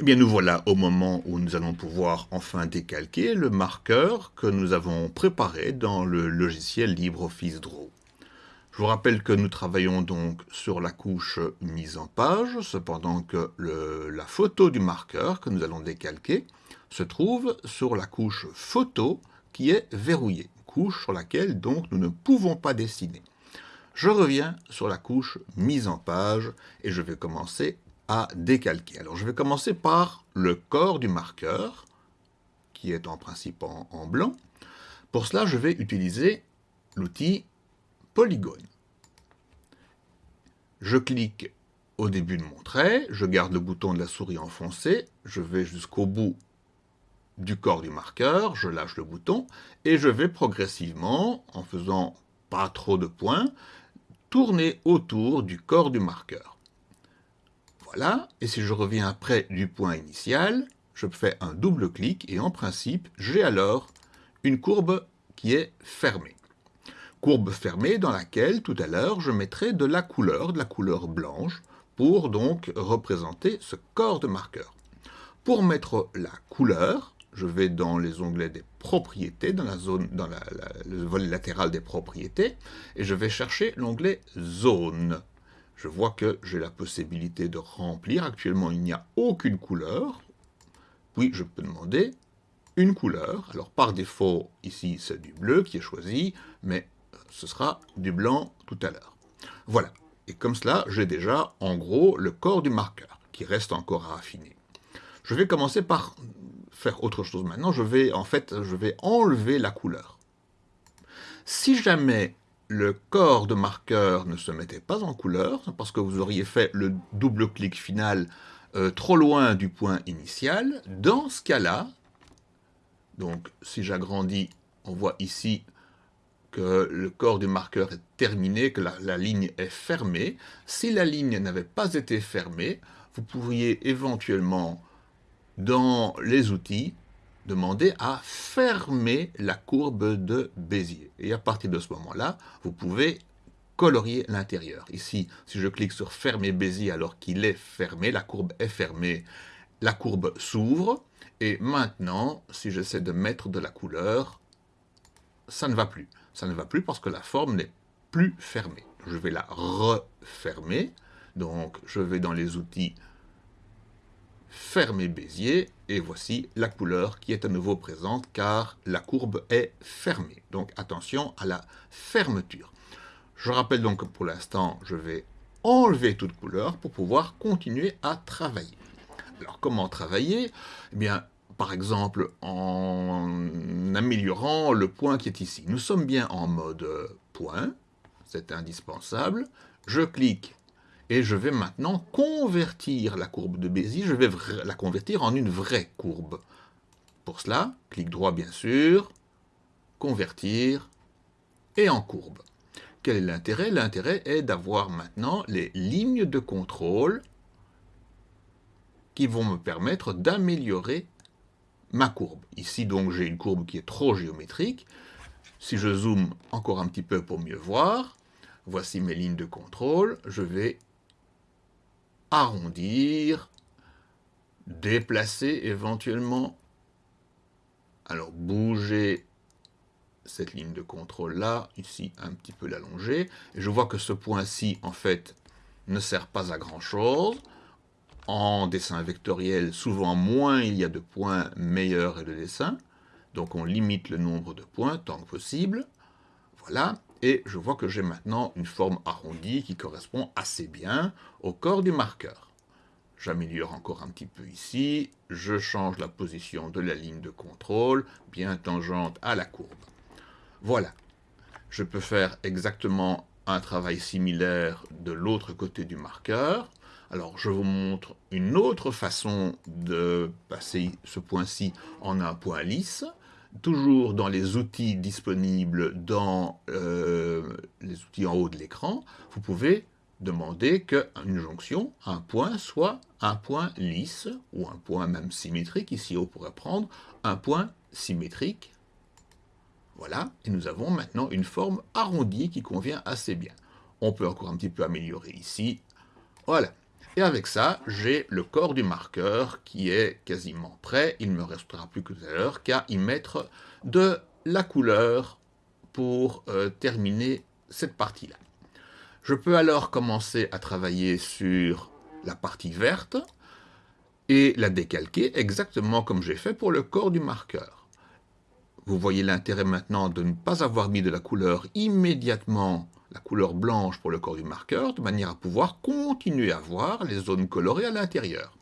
Eh bien, nous voilà au moment où nous allons pouvoir enfin décalquer le marqueur que nous avons préparé dans le logiciel LibreOffice Draw. Je vous rappelle que nous travaillons donc sur la couche mise en page, cependant que la photo du marqueur que nous allons décalquer se trouve sur la couche photo qui est verrouillée, couche sur laquelle donc nous ne pouvons pas dessiner. Je reviens sur la couche mise en page et je vais commencer décalquer. Alors je vais commencer par le corps du marqueur, qui est en principe en, blanc. Pour cela, je vais utiliser l'outil polygone. Je clique au début de mon trait, je garde le bouton de la souris enfoncé, je vais jusqu'au bout du corps du marqueur, je lâche le bouton, et je vais progressivement, en faisant pas trop de points, tourner autour du corps du marqueur. Voilà, et si je reviens près du point initial, je fais un double clic et en principe, j'ai alors une courbe qui est fermée. Courbe fermée dans laquelle, tout à l'heure, je mettrai de la couleur, de la couleur blanche, pour donc représenter ce corps de marqueur. Pour mettre la couleur, je vais dans les onglets des propriétés, dans la zone, dans le volet latéral des propriétés, et je vais chercher l'onglet zone je vois que j'ai la possibilité de remplir. Actuellement, il n'y a aucune couleur. Puis, je peux demander une couleur. Alors, par défaut, ici, c'est du bleu qui est choisi, mais ce sera du blanc tout à l'heure. Voilà. Et comme cela, j'ai déjà, en gros, le corps du marqueur, qui reste encore à affiner. Je vais commencer par faire autre chose maintenant. Je vais, en fait, je vais enlever la couleur. Si jamais le corps de marqueur ne se mettait pas en couleur, parce que vous auriez fait le double clic final euh, trop loin du point initial. Dans ce cas-là, donc si j'agrandis, on voit ici que le corps du marqueur est terminé, que la, la ligne est fermée. Si la ligne n'avait pas été fermée, vous pourriez éventuellement, dans les outils, demander à fermer la courbe de Bézier. Et à partir de ce moment-là, vous pouvez colorier l'intérieur. Ici, si je clique sur fermer Bézier alors qu'il est fermé, la courbe est fermée, la courbe s'ouvre. Et maintenant, si j'essaie de mettre de la couleur, ça ne va plus. Ça ne va plus parce que la forme n'est plus fermée. Je vais la refermer. Donc, je vais dans les outils fermer Bézier, et voici la couleur qui est à nouveau présente car la courbe est fermée. Donc attention à la fermeture. Je rappelle donc que pour l'instant, je vais enlever toute couleur pour pouvoir continuer à travailler. Alors comment travailler? Eh bien, par exemple, en améliorant le point qui est ici. Nous sommes bien en mode point, c'est indispensable. Je clique et je vais maintenant convertir la courbe de Bézier, je vais la convertir en une vraie courbe. Pour cela, clic droit bien sûr, convertir, et en courbe. Quel est l'intérêt? L'intérêt est d'avoir maintenant les lignes de contrôle qui vont me permettre d'améliorer ma courbe. Ici donc j'ai une courbe qui est trop géométrique. Si je zoome encore un petit peu pour mieux voir, voici mes lignes de contrôle, je vais arrondir, déplacer éventuellement. Alors bouger cette ligne de contrôle là, ici un petit peu l'allonger. Et je vois que ce point-ci, en fait, ne sert pas à grand chose. En dessin vectoriel, souvent moins il y a de points, meilleur est le dessin. Donc on limite le nombre de points tant que possible. Voilà et je vois que j'ai maintenant une forme arrondie qui correspond assez bien au corps du marqueur. J'améliore encore un petit peu ici, je change la position de la ligne de contrôle, bien tangente à la courbe. Voilà, je peux faire exactement un travail similaire de l'autre côté du marqueur. Alors, je vous montre une autre façon de passer ce point-ci en un point lisse toujours dans les outils disponibles dans euh, les outils en haut de l'écran, vous pouvez demander qu'une jonction, un point, soit un point lisse, ou un point même symétrique. Ici, on pourrait prendre un point symétrique. Voilà, et nous avons maintenant une forme arrondie qui convient assez bien. On peut encore un petit peu améliorer ici. Voilà. Et avec ça, j'ai le corps du marqueur qui est quasiment prêt. Il ne me restera plus que tout à l'heure qu'à y mettre de la couleur pour euh, terminer cette partie-là. Je peux alors commencer à travailler sur la partie verte et la décalquer exactement comme j'ai fait pour le corps du marqueur. Vous voyez l'intérêt maintenant de ne pas avoir mis de la couleur immédiatement, la couleur blanche pour le corps du marqueur, de manière à pouvoir continuer à voir les zones colorées à l'intérieur.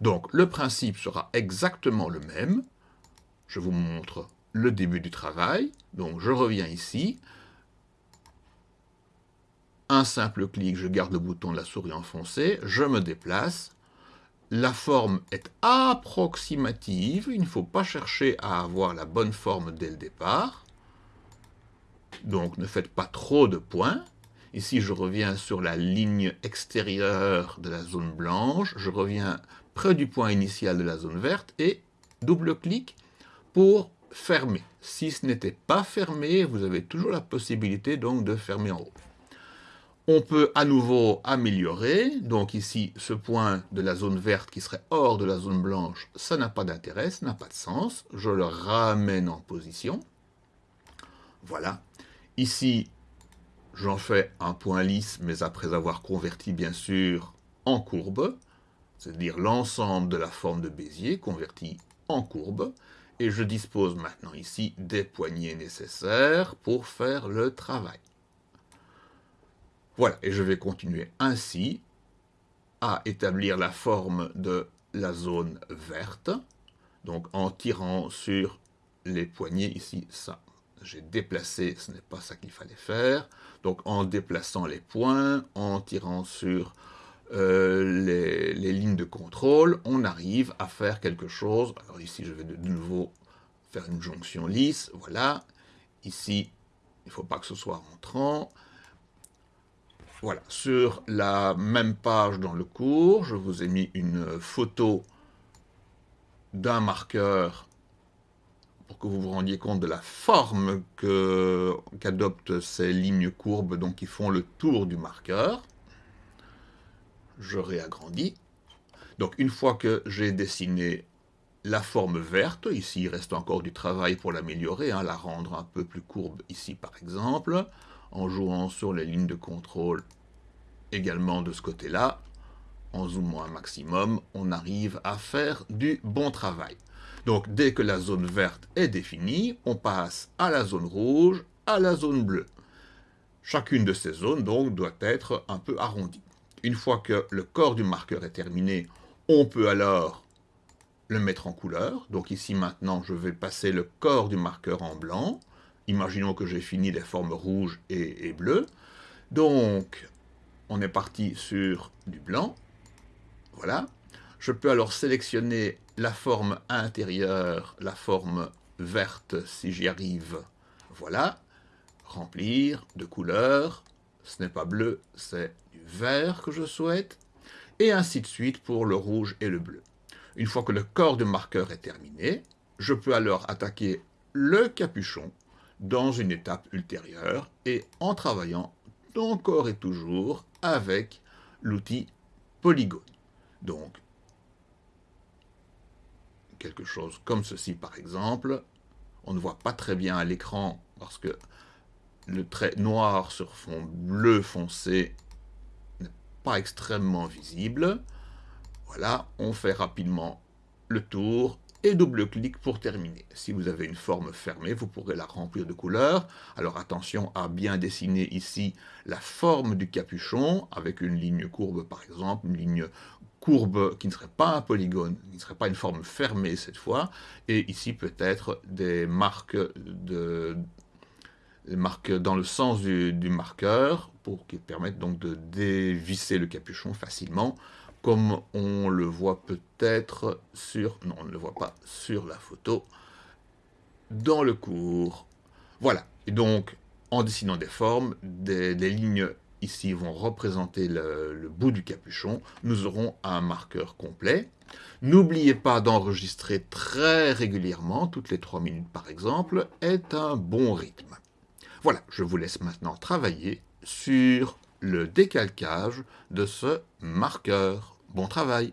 Donc le principe sera exactement le même. Je vous montre le début du travail. Donc je reviens ici. Un simple clic, je garde le bouton de la souris enfoncé, je me déplace. La forme est approximative, il ne faut pas chercher à avoir la bonne forme dès le départ. Donc ne faites pas trop de points. Ici, je reviens sur la ligne extérieure de la zone blanche, je reviens près du point initial de la zone verte et double-clic pour fermé. Si ce n'était pas fermé, vous avez toujours la possibilité donc de fermer en haut. On peut à nouveau améliorer, donc ici ce point de la zone verte qui serait hors de la zone blanche, ça n'a pas d'intérêt, ça n'a pas de sens. Je le ramène en position. Voilà. Ici, j'en fais un point lisse, mais après avoir converti bien sûr en courbe, c'est-à-dire l'ensemble de la forme de Bézier converti en courbe et je dispose maintenant ici des poignées nécessaires pour faire le travail. Voilà, et je vais continuer ainsi à établir la forme de la zone verte, donc en tirant sur les poignées ici, ça. J'ai déplacé, ce n'est pas ça qu'il fallait faire, donc en déplaçant les points, en tirant sur euh, les, lignes de contrôle, on arrive à faire quelque chose. Alors ici, je vais de nouveau faire une jonction lisse, voilà. Ici, il ne faut pas que ce soit rentrant. Voilà, sur la même page dans le cours, je vous ai mis une photo d'un marqueur pour que vous vous rendiez compte de la forme qu'adoptent ces lignes courbes donc qui font le tour du marqueur je réagrandis. Donc une fois que j'ai dessiné la forme verte, ici il reste encore du travail pour l'améliorer, hein, la rendre un peu plus courbe ici par exemple, en jouant sur les lignes de contrôle également de ce côté-là, en zoomant un maximum, on arrive à faire du bon travail. Donc dès que la zone verte est définie, on passe à la zone rouge, à la zone bleue. Chacune de ces zones donc doit être un peu arrondie. Une fois que le corps du marqueur est terminé, on peut alors le mettre en couleur. Donc ici maintenant, je vais passer le corps du marqueur en blanc. Imaginons que j'ai fini les formes rouges et, et bleues. Donc, on est parti sur du blanc. Voilà. Je peux alors sélectionner la forme intérieure, la forme verte si j'y arrive. Voilà. Remplir de couleurs. Ce n'est pas bleu, c'est vert que je souhaite, et ainsi de suite pour le rouge et le bleu. Une fois que le corps de marqueur est terminé, je peux alors attaquer le capuchon dans une étape ultérieure et en travaillant encore et toujours avec l'outil polygone. Donc, quelque chose comme ceci par exemple, on ne voit pas très bien à l'écran parce que le trait noir sur fond bleu foncé pas extrêmement visible. Voilà, on fait rapidement le tour et double-clic pour terminer. Si vous avez une forme fermée, vous pourrez la remplir de couleurs. Alors attention à bien dessiner ici la forme du capuchon, avec une ligne courbe par exemple, une ligne courbe qui ne serait pas un polygone, qui ne serait pas une forme fermée cette fois, et ici peut-être des marques de, dans le sens du, marqueur pour qu'il permette donc de dévisser le capuchon facilement comme on le voit peut-être sur... non, on ne le voit pas sur la photo, dans le cours. Voilà, et donc en dessinant des formes, des, lignes ici vont représenter le, le, bout du capuchon, nous aurons un marqueur complet. N'oubliez pas d'enregistrer très régulièrement, toutes les 3 minutes par exemple, est un bon rythme. Voilà, je vous laisse maintenant travailler sur le décalcage de ce marqueur. Bon travail